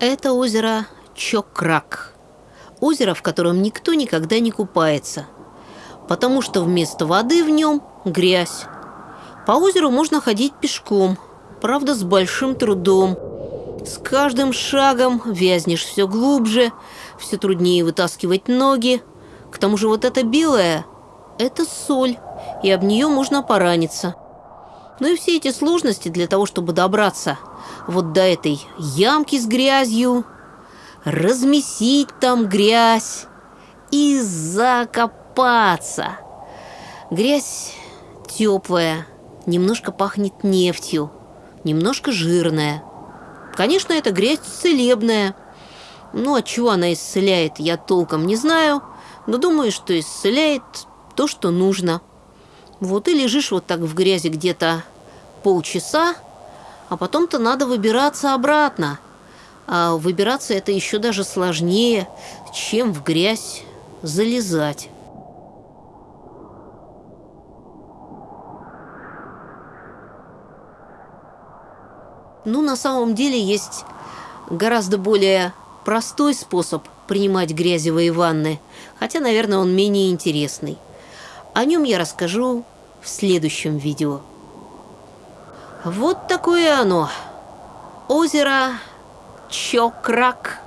Это озеро Чокрак. Озеро, в котором никто никогда не купается. Потому что вместо воды в нем грязь. По озеру можно ходить пешком, правда, с большим трудом. С каждым шагом вязнешь все глубже, все труднее вытаскивать ноги. К тому же вот это белое – это соль, и об нее можно пораниться. Ну и все эти сложности для того, чтобы добраться вот до этой ямки с грязью, размесить там грязь и закопаться. Грязь теплая, немножко пахнет нефтью, немножко жирная. Конечно, это грязь целебная. Ну, от чего она исцеляет, я толком не знаю, но думаю, что исцеляет то, что нужно. Вот и лежишь вот так в грязи где-то полчаса, а потом-то надо выбираться обратно. А выбираться это еще даже сложнее, чем в грязь залезать. Ну, на самом деле есть гораздо более простой способ принимать грязевые ванны, хотя, наверное, он менее интересный. О нем я расскажу в следующем видео. Вот такое оно. Озеро Чокрак